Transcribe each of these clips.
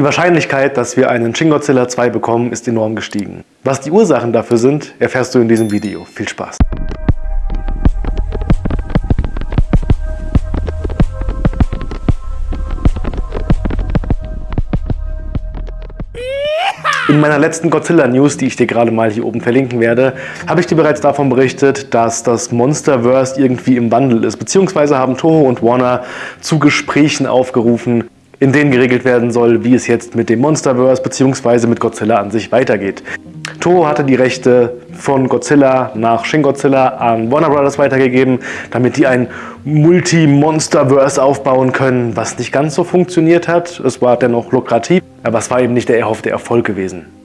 Die Wahrscheinlichkeit, dass wir einen Shin Godzilla 2 bekommen, ist enorm gestiegen. Was die Ursachen dafür sind, erfährst du in diesem Video. Viel Spaß! In meiner letzten Godzilla News, die ich dir gerade mal hier oben verlinken werde, habe ich dir bereits davon berichtet, dass das Monsterverse irgendwie im Wandel ist. Beziehungsweise haben Toho und Warner zu Gesprächen aufgerufen, in denen geregelt werden soll, wie es jetzt mit dem Monsterverse bzw. mit Godzilla an sich weitergeht. Toho hatte die Rechte von Godzilla nach Shin Godzilla an Warner Brothers weitergegeben, damit die ein Multi-Monsterverse aufbauen können, was nicht ganz so funktioniert hat. Es war dennoch lukrativ, aber es war eben nicht der erhoffte Erfolg gewesen.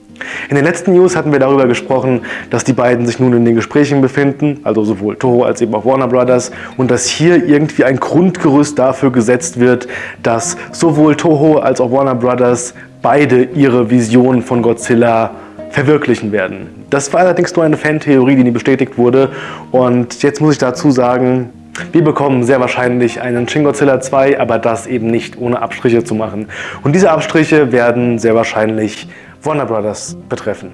In den letzten News hatten wir darüber gesprochen, dass die beiden sich nun in den Gesprächen befinden, also sowohl Toho als eben auch Warner Brothers, und dass hier irgendwie ein Grundgerüst dafür gesetzt wird, dass sowohl Toho als auch Warner Brothers beide ihre Vision von Godzilla verwirklichen werden. Das war allerdings nur eine Fantheorie, die nie bestätigt wurde und jetzt muss ich dazu sagen, wir bekommen sehr wahrscheinlich einen Shin Godzilla 2, aber das eben nicht ohne Abstriche zu machen. Und diese Abstriche werden sehr wahrscheinlich Warner Brothers betreffen.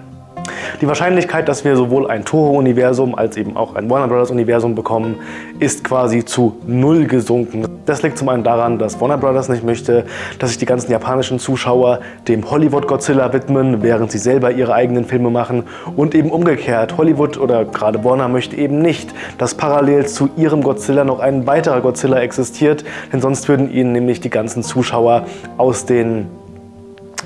Die Wahrscheinlichkeit, dass wir sowohl ein Toho-Universum als eben auch ein Warner Bros. Universum bekommen, ist quasi zu null gesunken. Das liegt zum einen daran, dass Warner Bros. nicht möchte, dass sich die ganzen japanischen Zuschauer dem Hollywood-Godzilla widmen, während sie selber ihre eigenen Filme machen. Und eben umgekehrt, Hollywood oder gerade Warner möchte eben nicht, dass parallel zu ihrem Godzilla noch ein weiterer Godzilla existiert, denn sonst würden ihnen nämlich die ganzen Zuschauer aus den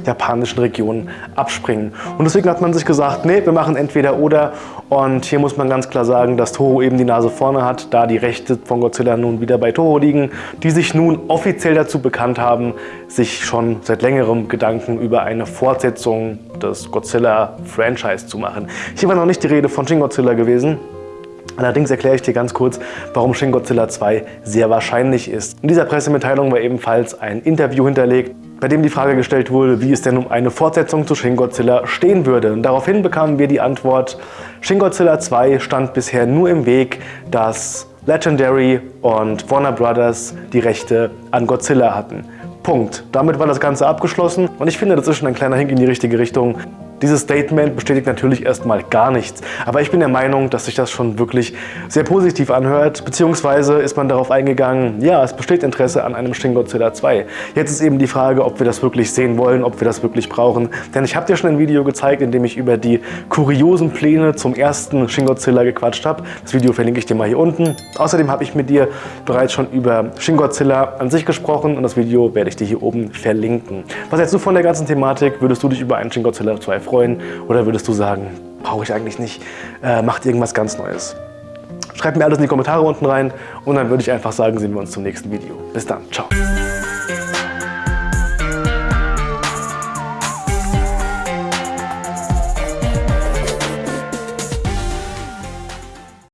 japanischen Regionen abspringen. Und deswegen hat man sich gesagt, nee, wir machen entweder oder. Und hier muss man ganz klar sagen, dass Toho eben die Nase vorne hat, da die Rechte von Godzilla nun wieder bei Toho liegen, die sich nun offiziell dazu bekannt haben, sich schon seit längerem Gedanken über eine Fortsetzung des Godzilla-Franchise zu machen. Hier war noch nicht die Rede von Shin Godzilla gewesen, Allerdings erkläre ich dir ganz kurz, warum Shin Godzilla 2 sehr wahrscheinlich ist. In dieser Pressemitteilung war ebenfalls ein Interview hinterlegt, bei dem die Frage gestellt wurde, wie es denn um eine Fortsetzung zu Shin Godzilla stehen würde. Und daraufhin bekamen wir die Antwort, Shin Godzilla 2 stand bisher nur im Weg, dass Legendary und Warner Brothers die Rechte an Godzilla hatten. Punkt. Damit war das Ganze abgeschlossen und ich finde, das ist schon ein kleiner Hink in die richtige Richtung. Dieses Statement bestätigt natürlich erstmal gar nichts, aber ich bin der Meinung, dass sich das schon wirklich sehr positiv anhört, beziehungsweise ist man darauf eingegangen, ja, es besteht Interesse an einem Shin Godzilla 2. Jetzt ist eben die Frage, ob wir das wirklich sehen wollen, ob wir das wirklich brauchen, denn ich habe dir schon ein Video gezeigt, in dem ich über die kuriosen Pläne zum ersten Shin Godzilla gequatscht habe. Das Video verlinke ich dir mal hier unten. Außerdem habe ich mit dir bereits schon über Shin Godzilla an sich gesprochen und das Video werde ich dir hier oben verlinken. Was hältst du von der ganzen Thematik? Würdest du dich über einen Shin Godzilla 2 freuen? Oder würdest du sagen, brauche ich eigentlich nicht, äh, macht irgendwas ganz Neues? Schreib mir alles in die Kommentare unten rein und dann würde ich einfach sagen, sehen wir uns zum nächsten Video. Bis dann, ciao.